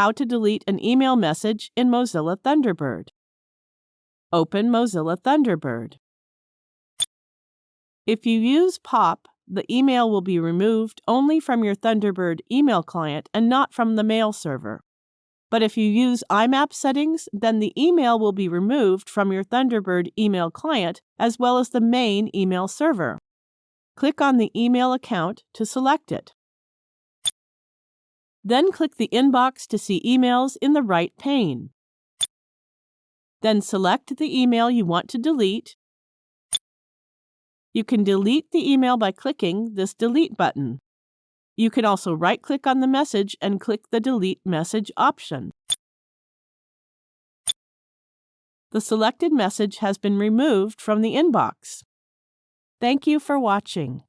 How to delete an email message in Mozilla Thunderbird. Open Mozilla Thunderbird. If you use POP, the email will be removed only from your Thunderbird email client and not from the mail server. But if you use IMAP settings, then the email will be removed from your Thunderbird email client as well as the main email server. Click on the email account to select it. Then click the inbox to see emails in the right pane. Then select the email you want to delete. You can delete the email by clicking this Delete button. You can also right-click on the message and click the Delete Message option. The selected message has been removed from the inbox. Thank you for watching.